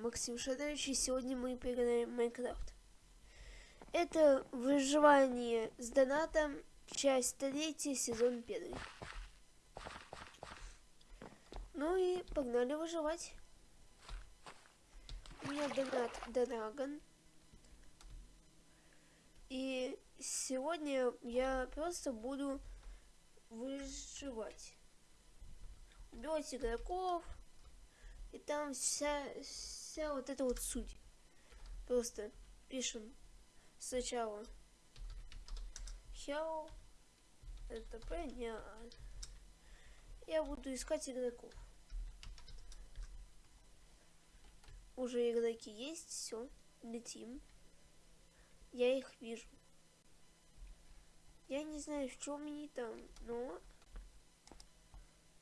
Максим Шадович, и сегодня мы поиграем в Майнкрафт. Это выживание с донатом, часть третья, сезон первый. Ну и погнали выживать. У меня донат Драгон. И сегодня я просто буду выживать. Убивать игроков, и там вся, вся вот эта вот суть. Просто пишем сначала Hell, это понятно. Я буду искать игроков. Уже игроки есть, все, летим. Я их вижу. Я не знаю, в чем они там, но...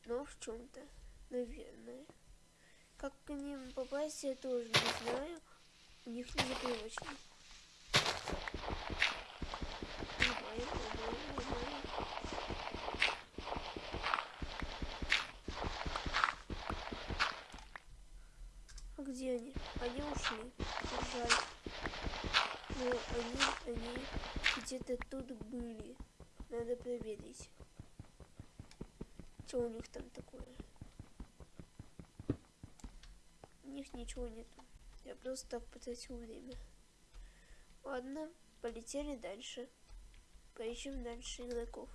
Но в чем-то, наверное. Как к ним попасть, я тоже не знаю. У них не непривычно. А где они? Они ушли. Жаль. Но они, они где-то тут были. Надо проверить. Что у них там такое? Них ничего нету. Я просто так потратил время. Ладно, полетели дальше. Поищем дальше игроков.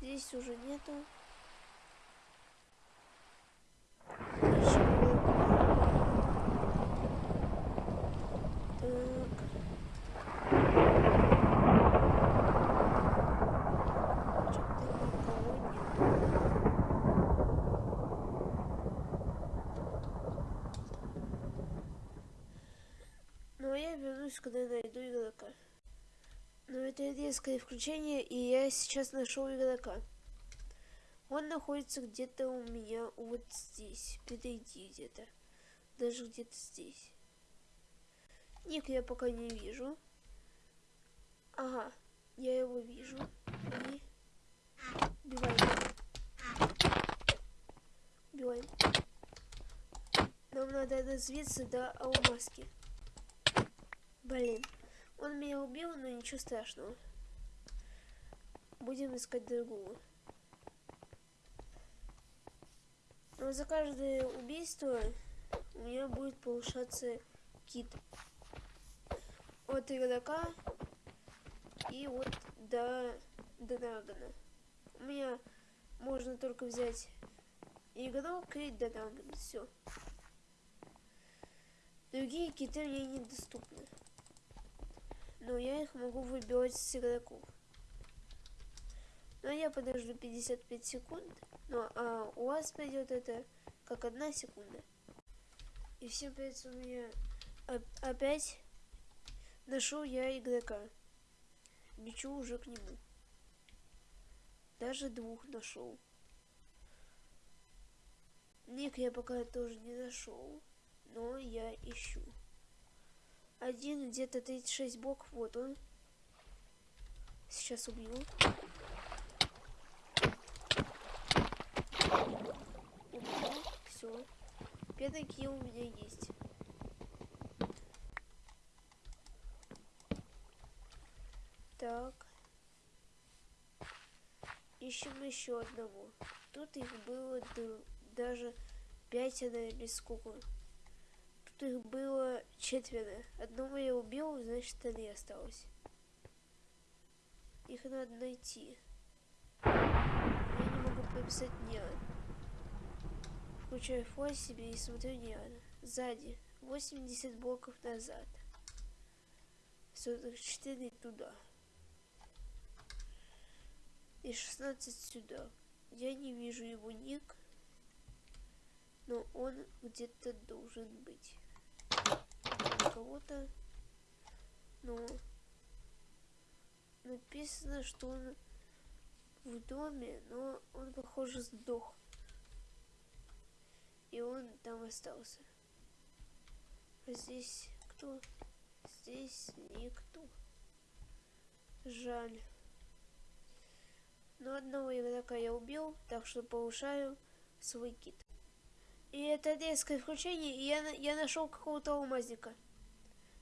Здесь уже нету. вернусь, когда найду игрока. Но это резкое включение, и я сейчас нашел игрока. Он находится где-то у меня вот здесь. Подойди где-то. Даже где-то здесь. Ник я пока не вижу. Ага, я его вижу. И... Убиваем. Убиваем. Нам надо развиться до алмазки. Блин, он меня убил, но ничего страшного. Будем искать другого. Но за каждое убийство у меня будет повышаться кит. От игрока и вот до драгона. У меня можно только взять игрок и драгон. Все. Другие киты мне недоступны но я их могу выбивать с игроков. Но я подожду 55 секунд, но а у вас пойдет это как одна секунда. И всем придется у меня опять нашел я игрока. Лечу уже к нему. Даже двух нашел. Ник я пока тоже не нашел, но я ищу. Один где-то 36 блоков. Вот он. Сейчас убью. Убью. Все. Килл у меня есть. Так. Ищем еще одного. Тут их было даже пятеро или сколько. Тут их было четверо. Одного я убил, значит, три осталось. Их надо найти. Я не могу прописать Неон. Включаю фой себе и смотрю Неон. Сзади. 80 блоков назад. 44 туда. И 16 сюда. Я не вижу его ник. Но он где-то должен быть кого-то. Но написано, что он в доме, но он, похоже, сдох. И он там остался. А здесь кто? Здесь никто. Жаль. Но одного игрока я убил, так что повышаю свой кит. И это резкое включение, и я, я нашел какого-то алмазника.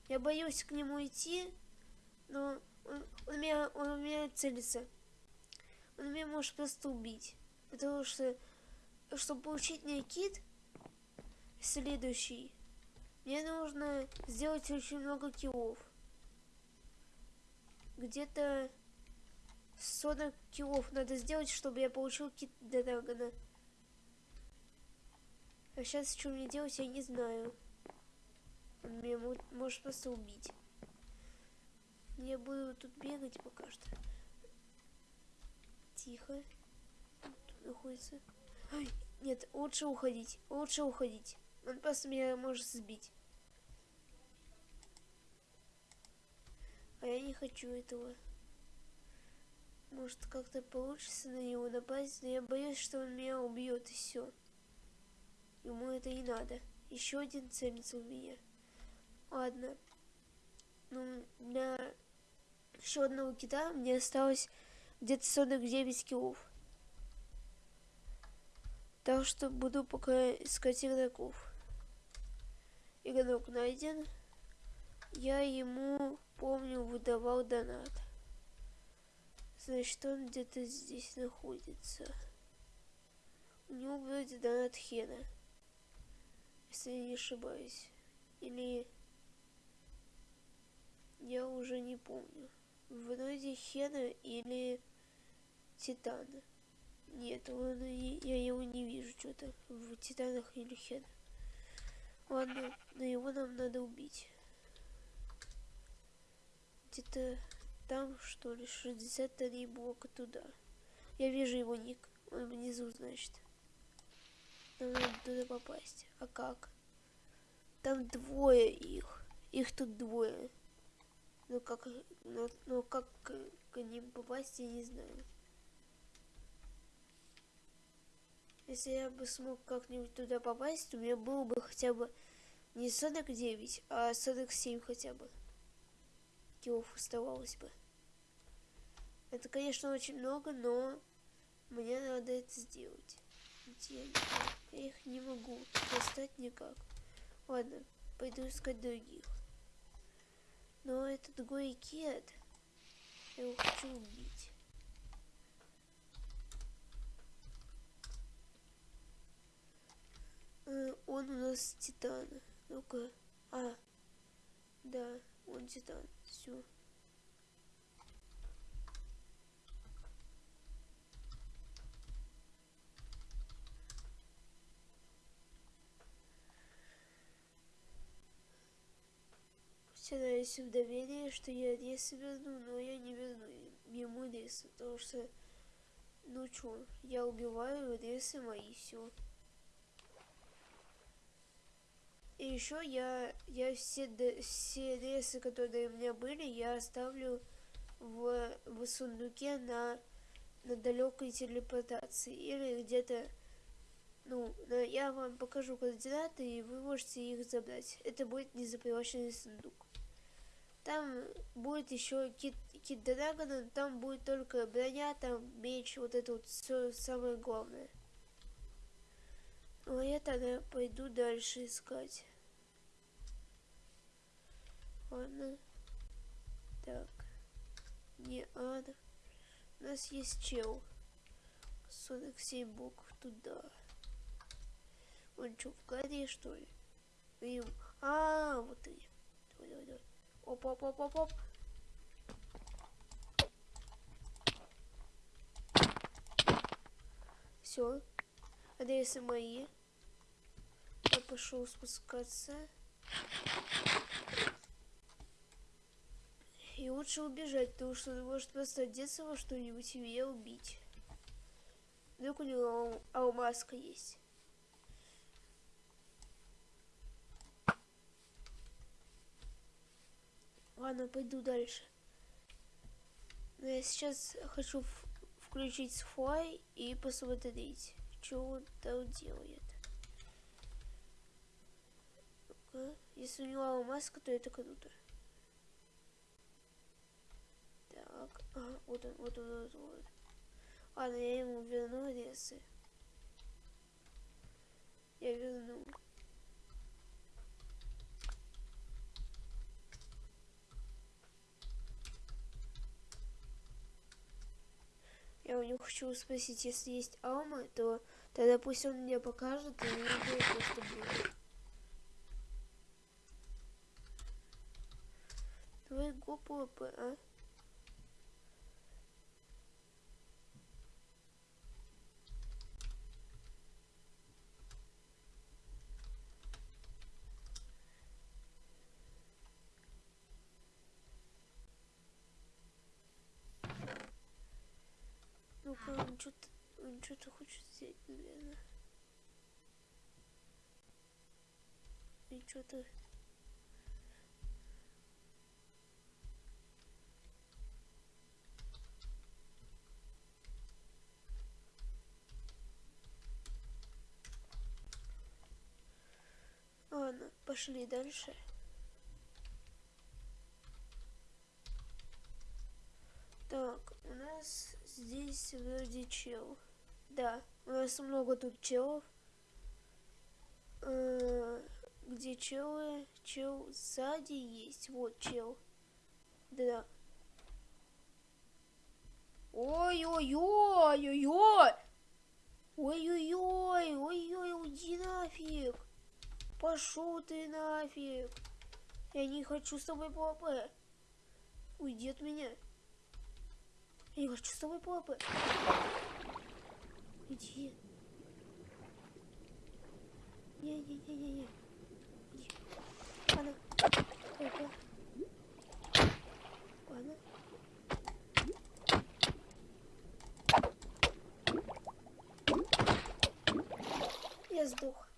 Я боюсь к нему идти, но он, он, меня, он меня целится. Он меня может просто убить. Потому что, чтобы получить мне кит, следующий, мне нужно сделать очень много киллов. Где-то 40 киллов надо сделать, чтобы я получил кит Драгона. А сейчас что мне делать, я не знаю. Меня может просто убить. Я буду тут бегать пока что. Тихо. Тут находится. Ай, нет, лучше уходить. Лучше уходить. Он просто меня может сбить. А я не хочу этого. Может как-то получится на него напасть, но я боюсь, что он меня убьет и все. Ему это не надо. Еще один целится в меня. Ладно. Ну, для еще одного кита мне осталось где-то 49 килов. Так что буду пока искать игроков. Игрок найден. Я ему, помню, выдавал донат. Значит, он где-то здесь находится. У него вроде донат Хена. Если я не ошибаюсь. Или... Я уже не помню. Вроде Хена или Титана. Нет, он, я его не вижу что-то в Титанах или Хена. Ладно, но его нам надо убить. Где-то там, что ли, 63 блока туда. Я вижу его ник. Он внизу, значит. Нам надо туда попасть. А как? Там двое их. Их тут двое. Ну как, ну, ну как к, ним попасть, я не знаю. Если я бы смог как-нибудь туда попасть, у меня было бы хотя бы не 49, а 47 хотя бы. Килов оставалось бы. Это, конечно, очень много, но мне надо это сделать. Где Я их не могу достать никак. Ладно, пойду искать других. Но это другой кет. Я его хочу убить. Э, он у нас титан. Ну-ка. А. Да, он титан. Все. Стараюсь в доверие, что я рез верну, но я не верну ему рез, потому что, ну чё, я убиваю ресы мои, все. И еще я, я все, все ресы, которые у меня были, я оставлю в, в сундуке на, на далекой телепортации или где-то ну, я вам покажу координаты, и вы можете их забрать. Это будет незапривоченный сундук. Там будет еще кит, кит Драгона, там будет только броня, там меч, вот это вот все самое главное. Ну, а я тогда пойду дальше искать. Ладно. Так. Не ад. У нас есть чел. 47 букв туда. Он что, в горе, что ли? И... А, вот и. Оп, оп, оп, оп, оп. Все. Адресы мои. Я пошел спускаться. И лучше убежать, потому что он может просто одеться во что-нибудь и меня убить. Вдруг у него алмазка есть. Ладно, пойду дальше. Но я сейчас хочу включить флай и посмотреть, что он там делает. ну Если у него маска, то это круто. Так, ага, вот он, вот он, вот он. Ладно, я ему верну ресы. Я верну. Я у него хочу спросить, если есть Алма, то тогда пусть он мне покажет, и я просто будет. Давай го а? Ну-ка, он что-то он что-то хочет сделать, наверное. И что-то... Ладно, пошли дальше. Так, у нас здесь вроде чел. Да, у нас много тут челов. Э, где челы? Чел сзади есть. Вот чел. Да. Ой-ой-ой-ой-ой! Ой-ой-ой! Ой-ой, уйди нафиг! Пошел ты нафиг! Я не хочу с тобой ПВП. Уйди от меня. Я не хочу с тобой ПВП. Иди. Не-не-не-не-не. Иди. Ладно. Опа. Ладно. Я сдох.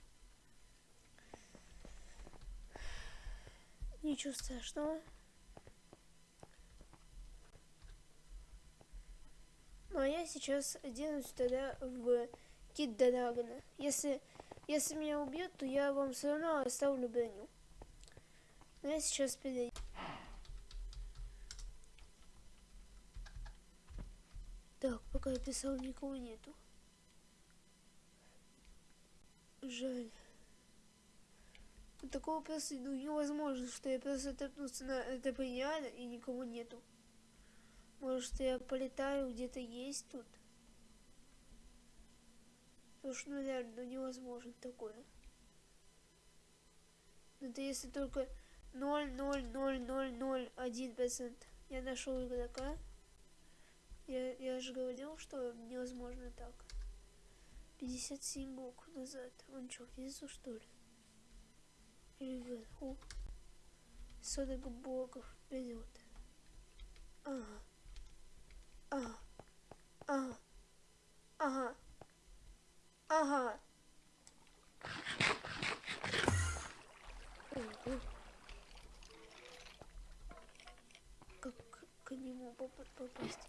Ничего страшного. Ну а я сейчас оденусь тогда в Кит Драгона. Если, если меня убьют, то я вам все равно оставлю броню. Но я сейчас перейду. Так, пока я писал, никого нету. Жаль. Такого просто ну, невозможно, что я просто тэпнулся на это реально и никого нету. Может, я полетаю, где-то есть тут? Потому что, ну, реально, ну, невозможно такое. Ну, это если только 0,00001% я нашел игрока. Я, я же говорил, что невозможно так. 57 букв назад. Он что, внизу, что ли? Или вверху? 40 блоков вперед. Ага. Ага. Ага. Ага. Как к нему попасть?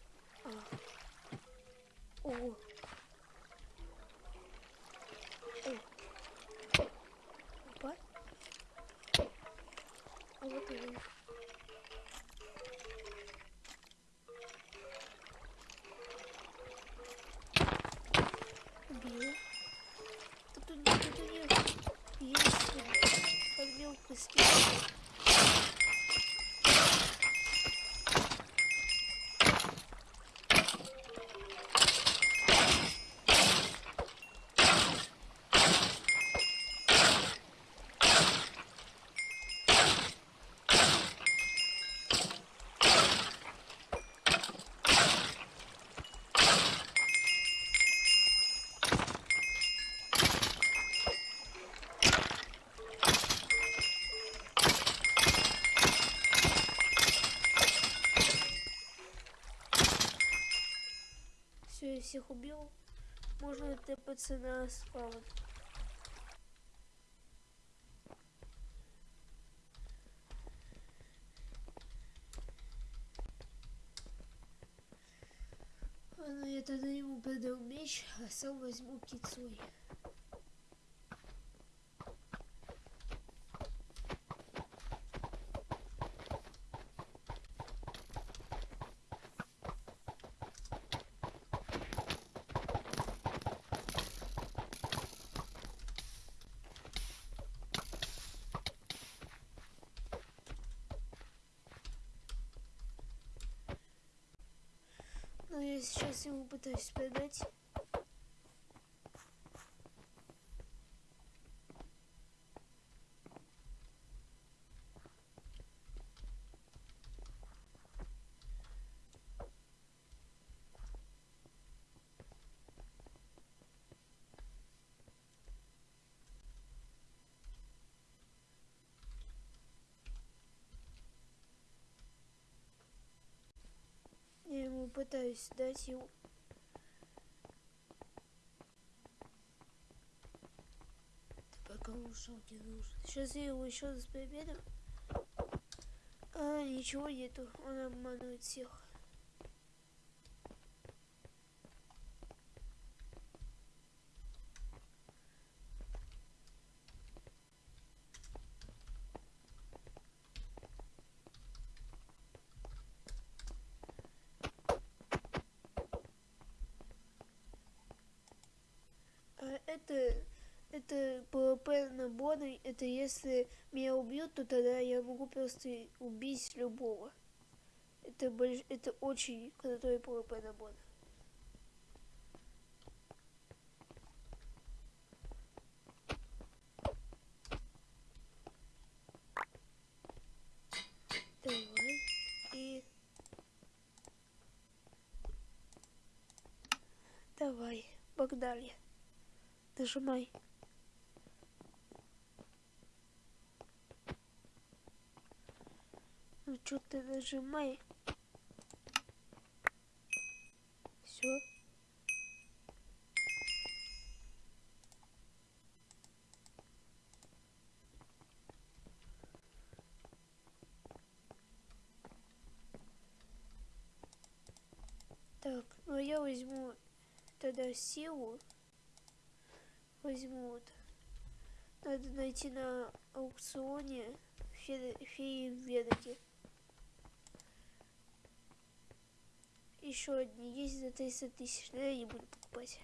Всех убил. Можно тэпаться на спаун. Ладно, я тогда ему продал меч, а сам возьму кит свой. Но я его пытаюсь продать. Я ему пытаюсь дать его. Ты пока ушел не нужен. Сейчас я его еще раз проверю. А, ничего нету. Он обманывает всех. А это это ПВП наборы, это если меня убьют, то тогда я могу просто убить любого. Это, больш... это очень крутой ПВП набор. Давай. И... Давай, погнали. Нажимай. Ну что ты нажимай? Все. Так, ну я возьму тогда силу. Возьму вот. Надо найти на аукционе фе феи ветки. Еще одни есть за 300 тысяч, но я не буду покупать.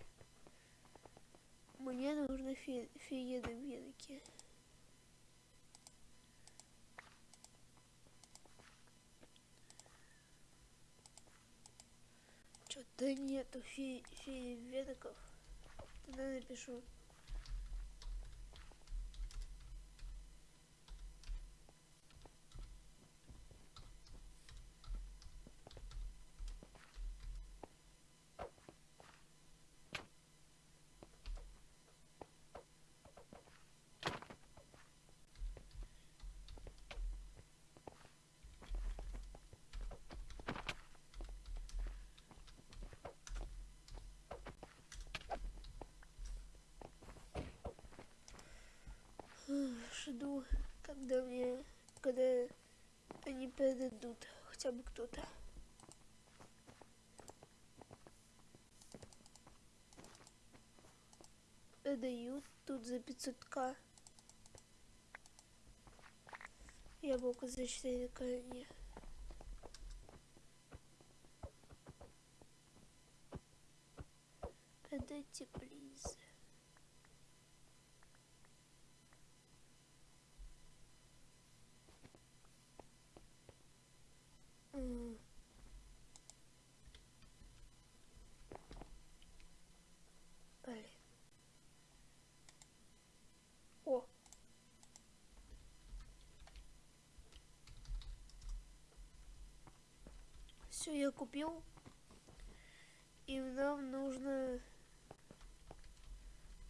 Мне нужны фе феены ветки. Что-то нету фе феи ветоков. Тогда напишу. Когда мне, когда они передадут, хотя бы кто-то. Продают тут за 500к. Яблоко за 4 коня. Продайте, плиз. М. Блин. О. Все, я купил. И нам нужно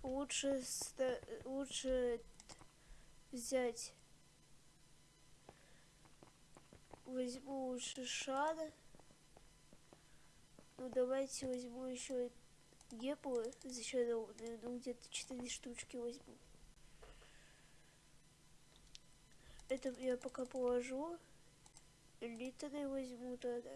лучше, лучше взять возьму лучше шар. Ну давайте возьму еще геплы зачарованные, ну где-то 4 штучки возьму. Это я пока положу. Литры возьму тогда.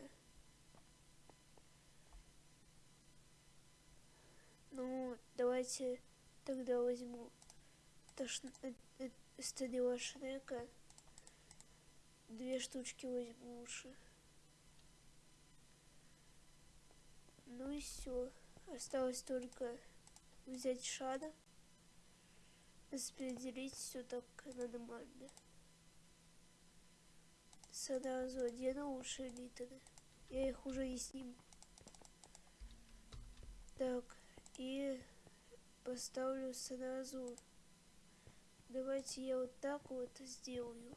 Ну, давайте тогда возьму Тош... э, э, стрела Шрека. Две штучки возьму лучше. Ну и все. Осталось только взять шара. Распределить все так нормально. Сразу одену лучше литры. Я их уже и сниму. Так, и поставлю сразу. Давайте я вот так вот сделаю.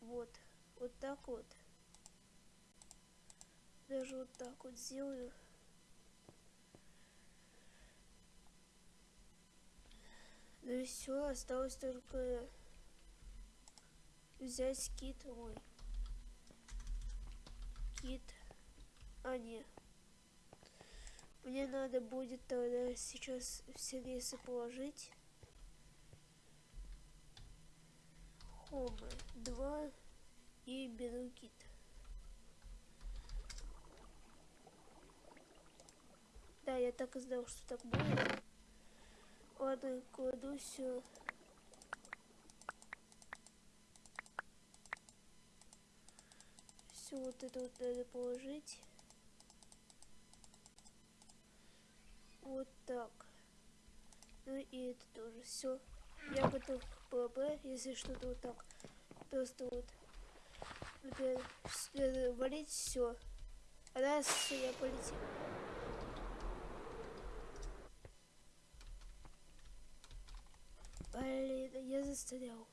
Вот, вот так вот. Даже вот так вот сделаю. Ну и все, осталось только взять кит мой. Кит. А, не. Мне надо будет тогда сейчас все рейсы положить. Хома 2 и беру кит. Да, я так и знал, что так будет. Ладно, кладу все. Все вот это вот надо положить. Вот так. Ну и это тоже. Все. Я готов к ПВП, если что-то вот так. Просто вот. Например, валить все. Раз, я полетел. Блин, я застрял.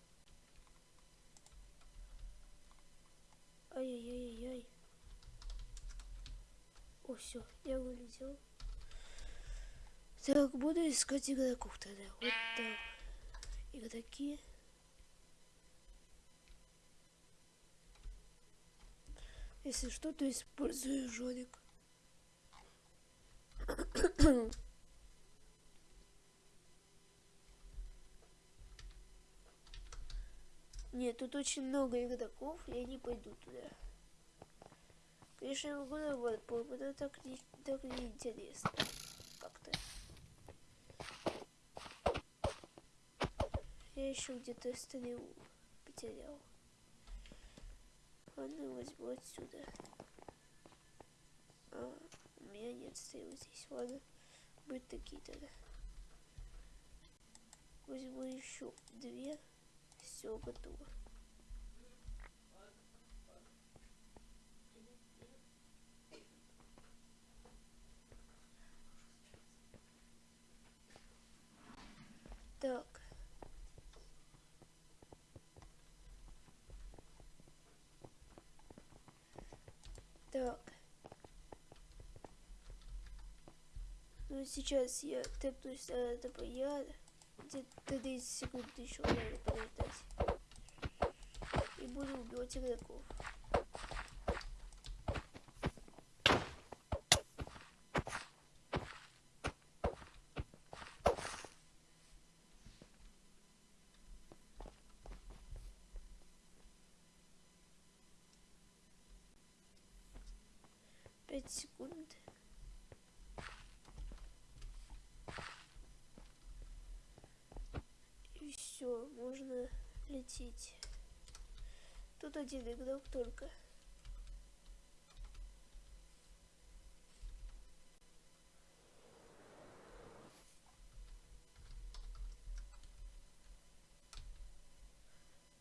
Ай-яй-яй-яй. О, все, я вылетел. Так, буду искать игроков тогда. Вот так. Игроки. Если что, то использую жорик. Нет, тут очень много игроков, я не пойду туда. Конечно, я могу вот, но так не, так не интересно. Как-то. Я еще где-то стрелу потерял. Ладно, возьму отсюда. А, у меня нет стрелы здесь. Ладно, быть такие тогда. Возьму еще две все готово. Так. Так. Ну сейчас я тэпнусь на это пояд где-то 30 секунд еще надо подождать. И буду убивать игроков. Пять секунд. все, можно лететь. Тут один игрок только.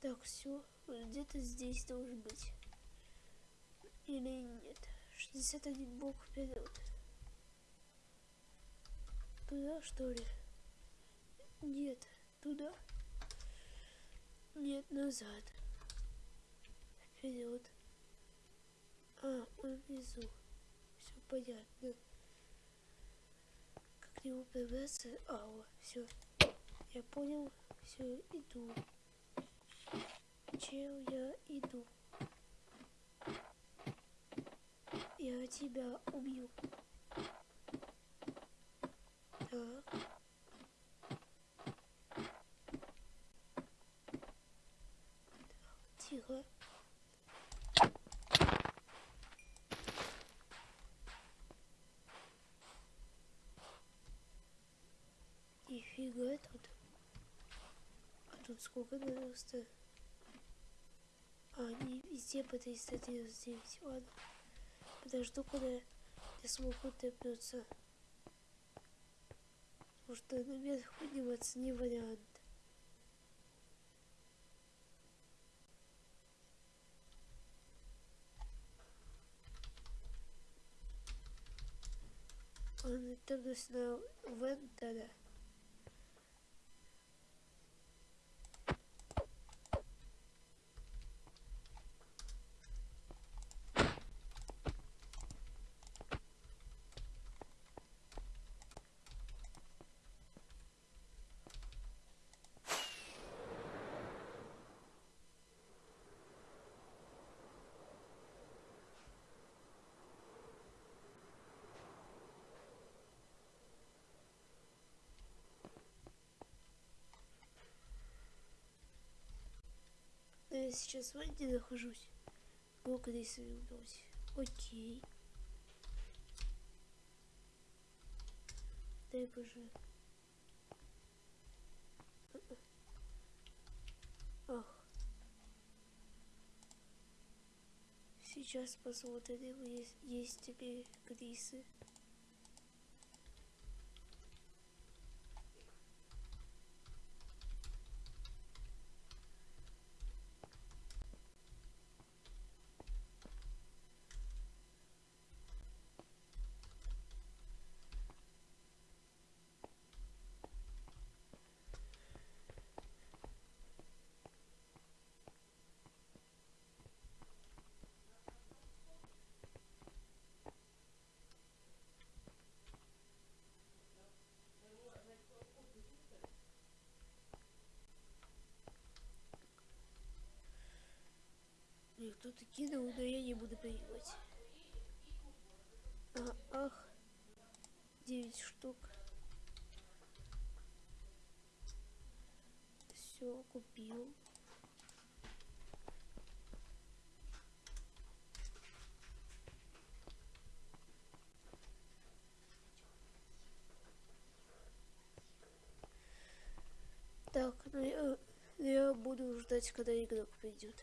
Так, все, где-то здесь должен быть. Или нет. 61 блок вперед. Туда, что ли? Нет, туда. Нет, назад. Вперед. А, он внизу. Все понятно. Как к нему пробраться? А, о, все. Я понял. Все, иду. Чел, я иду. Я тебя убью. Так. Тихо. Нифига тут. А тут сколько просто? А, они везде по 399. Ладно. Подожду, когда я смогу тэпнуться. Потому что наверх подниматься не вариант. Готовность на Вендера. Сейчас в Венде нахожусь. Сколько здесь вернусь? Окей. Дай боже. Ах. Сейчас посмотрим, есть, есть ли Крисы. Мне кто-то кинул, но я не буду принимать. А, ах, 9 штук. Все, купил. Так, ну я, я буду ждать, когда игрок придет.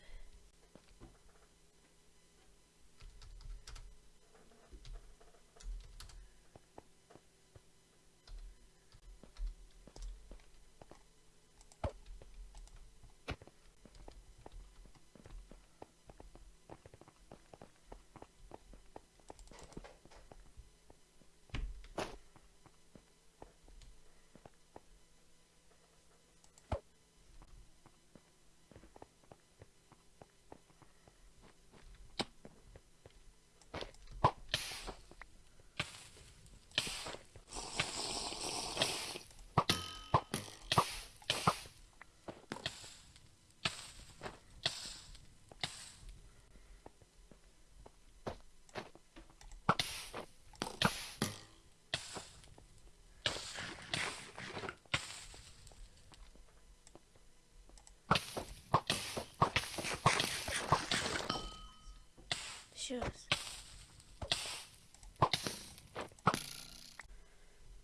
Сейчас.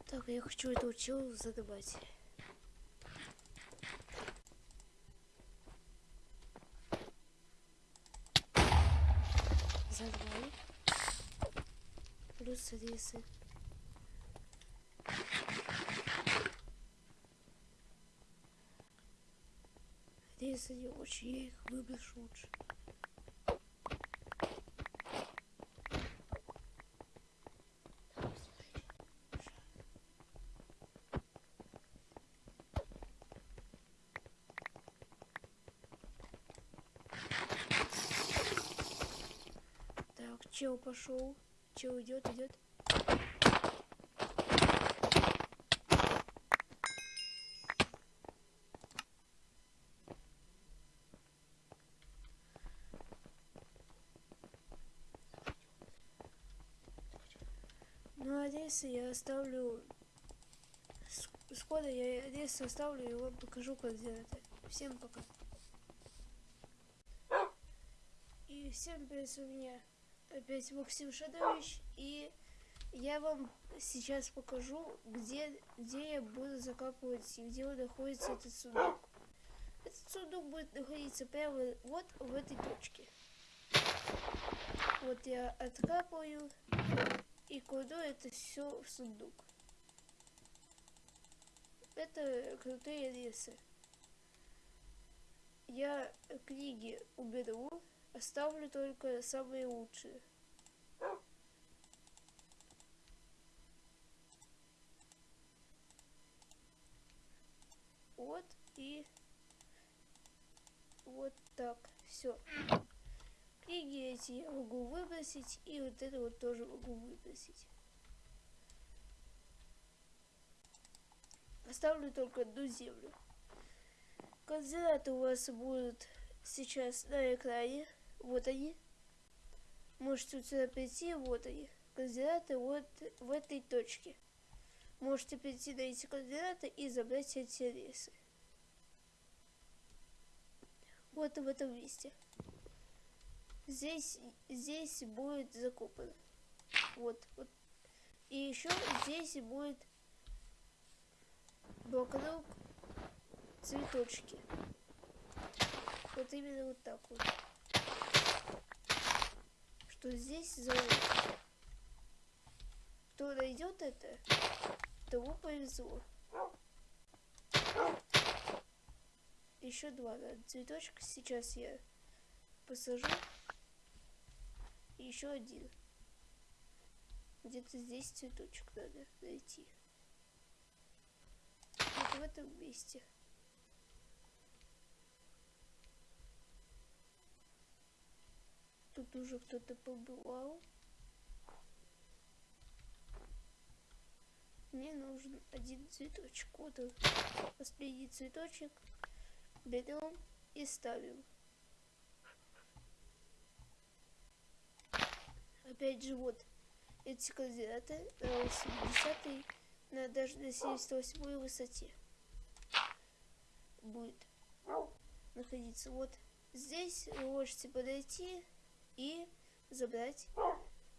Так, я хочу это учил задавать. Задавай. Плюс рисы. Рисы не очень, я их выброшу лучше. Так, чел пошел. Чел идет, идет. Ну, а здесь я оставлю... с- я здесь оставлю и вам покажу, как сделать это. Всем пока. И всем привет, с меня опять Максим Шадович. И я вам сейчас покажу, где, где я буду закапывать и где находится этот сундук. Этот сундук будет находиться прямо вот в этой точке. Вот я откапываю и кладу это все в сундук. Это крутые лесы. Я книги уберу, Оставлю только самые лучшие. Вот и вот так. Все. Книги эти я могу выбросить, и вот это вот тоже могу выбросить. Оставлю только одну землю. Координаты у вас будут сейчас на экране. Вот они. Можете сюда прийти, вот они. Координаты вот в этой точке. Можете прийти на эти координаты и забрать эти рейсы. Вот в этом месте. Здесь, здесь будет закопано. Вот, вот. И еще здесь будет вокруг цветочки. Вот именно вот так вот. Что здесь завод. Кто найдет это, тому повезло. Еще два цветочка сейчас я посажу. Еще один. Где-то здесь цветочек надо найти. Вот в этом месте. Тут уже кто-то побывал. Мне нужен один цветочек. Вот он. Последний цветочек. Берем и ставим. Опять же, вот эти координаты на 80 на даже на 78 высоте будет находиться. Вот здесь вы можете подойти и забрать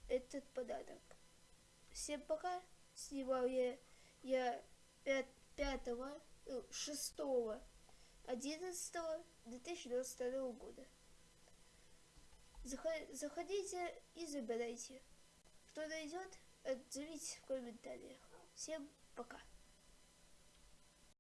этот подарок. Всем пока. Снимал я, я 5, 5 6 11 2022 года. Заходите и забирайте. Кто найдет, отзовите в комментариях. Всем пока.